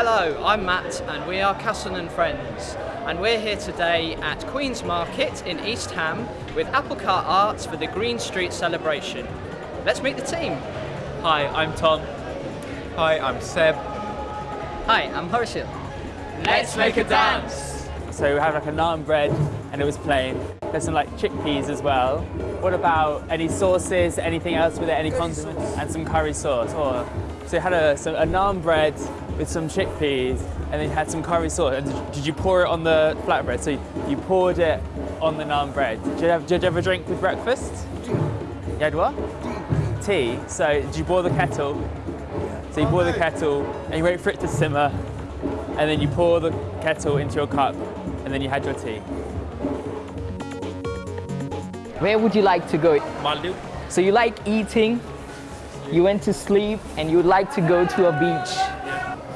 Hello, I'm Matt and we are Casson and Friends and we're here today at Queen's Market in East Ham with Applecart Arts for the Green Street celebration. Let's meet the team. Hi, I'm Tom. Hi, I'm Seb. Hi, I'm Harshil. Let's make a dance! So we have like a naan bread and it was plain. There's some like chickpeas as well. What about any sauces, anything else with it, any condiments? And some curry sauce. Or, so we had a, so a naan bread with some chickpeas and then you had some curry sauce. And did, did you pour it on the flatbread? So you, you poured it on the naan bread. Did you, have, did you ever drink with breakfast? You had what? Tea. So did you boil the kettle? Yeah. So you oh, boil the kettle and you wait for it to simmer and then you pour the kettle into your cup and then you had your tea. Where would you like to go? Maldives. So you like eating, you went to sleep, and you'd like to go to a beach.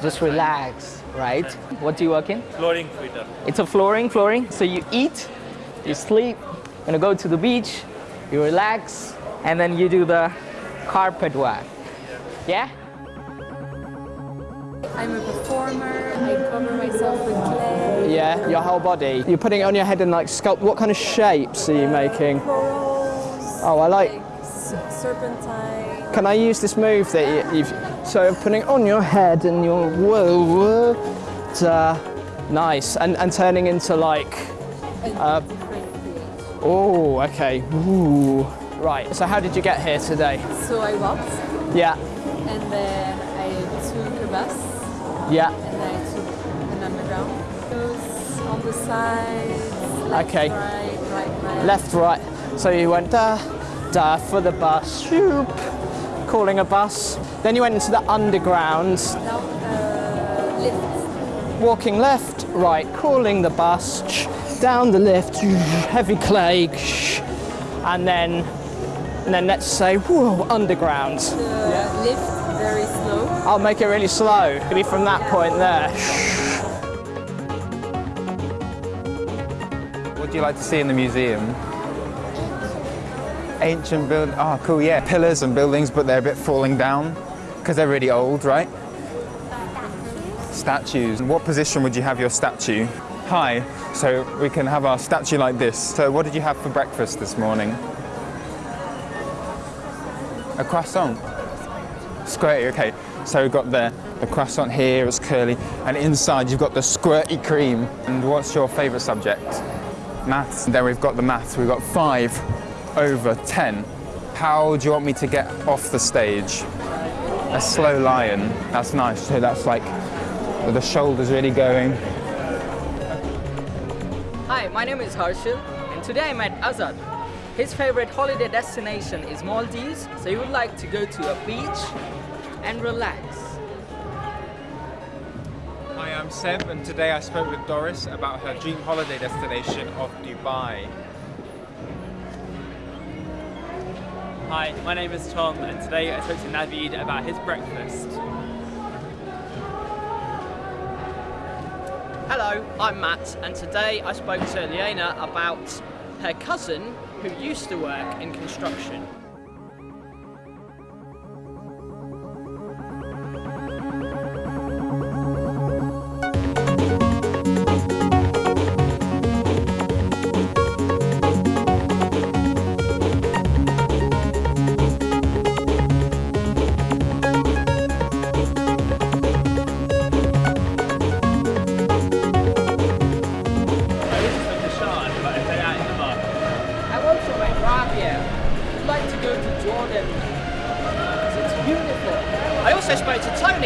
Just relax, right? What do you work in? Flooring fitter. It's a flooring, flooring. So you eat, you sleep, you're gonna go to the beach, you relax, and then you do the carpet work. Yeah? I'm a performer. I cover myself with clay. Yeah, your whole body. You're putting it on your head and like sculpt. What kind of shapes are you making? Corals. Oh, I like. s- serpentine. Can I use this move that you, you've so putting it on your head and your whoa, whoa uh, nice and and turning into like creation. oh okay ooh right. So how did you get here today? So I walked, Yeah, and then I took a bus, yeah. and then I took an underground. Goes on the sides. Left, Okay. Right, right, left. Left, right. So you went da da for the bus. Shoop, calling a bus. Then you went into the underground. Down uh, lift. walking left, right, calling the bus, down the lift, heavy clay, and then, and then let's say, whoa, underground. The lift very slow. I'll make it really slow. Could be from that point there. What do you like to see in the museum? Ancient build. Oh, cool. Yeah, pillars and buildings, but they're a bit falling down because they're really old, right? Statues. What position would you have your statue? High, so we can have our statue like this. So, what did you have for breakfast this morning? A croissant. Squirty, okay. So we've got the, the croissant here, it's curly, and inside you've got the squirty cream. And what's your favourite subject? Maths. And then we've got the maths, we've got five over 10. How do you want me to get off the stage? A slow lion, that's nice. So that's like with the shoulders really going. Hi, my name is Harshil, and today I met Azad. His favorite holiday destination is Maldives, so he would like to go to a beach and relax. Hi, I'm Seb, and today I spoke with Doris about her dream holiday destination of Dubai. Hi, my name is Tom and today I spoke to Navid about his breakfast. Hello, I'm Matt, and today I spoke to Liana about her cousin who used to work in construction.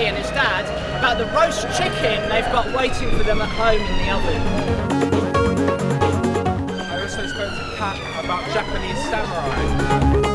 And his dad about the roast chicken they've got waiting for them at home in the oven. I also spoke to Kat about Japanese samurai.